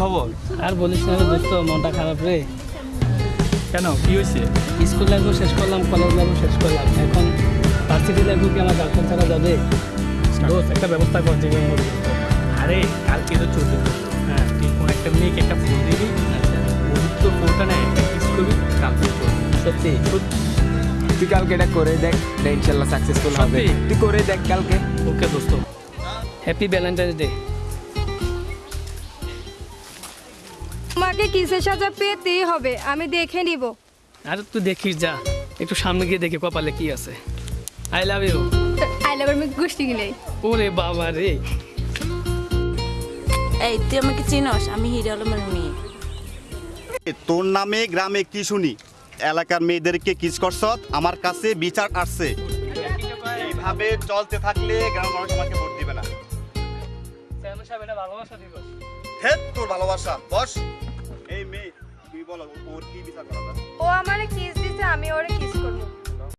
খবর? আর বলিস না রে দোস্ত মনটা খারাপ রে। কেন? কি হয়েছে? স্কুল লাইফও শেষ করলাম কলেজ লাইফও শেষ করলাম। এখন ভার্সিটি লাইফও কি আমার গার্লফ্রেন্ড ছাড়া যাবে? দোস্ত। একটা ব্যবস্থা কর যে আরে কালকে তো চলতে হ্যাঁ তুই কোন একটা মেয়েকে একটা ফোন দিবি তো ফোনটা নেয় একটা কিস করবি কালকে চলবে সত্যি? তুই কালকে এটা করে দেখ ইনশাল্লাহ সাকসেসফুল হবে। তুই করে দেখ কালকে। ওকে দোস্ত। হ্যাপি ভ্যালেন্টাইন্স ডে তোমাকে কিসের সাজা পেতেই হবে আমি দেখে নিব। আর তুই দেখিস যা একটু সামনে গিয়ে দেখি কপালে কি আছে। I love you I love আমি গোষ্ঠী গিলাই ওরে বাবা রে। এই তুই আমাকে চিনস? আমি হিরো আলমের মেয়ে। তোর নামে গ্রামে কি শুনি? এলাকার মেয়েদেরকে কিস করছ আমার কাছে বিচার আসছে। এইভাবে চলতে থাকলে গ্রামের মানুষ আমাকে ভালোবাসা দিবস। হেত তোর ভালোবাসা বস। এই মেয়ে তুই বল ওর কি বিচার করা ও আমারে কিস দিতে আমি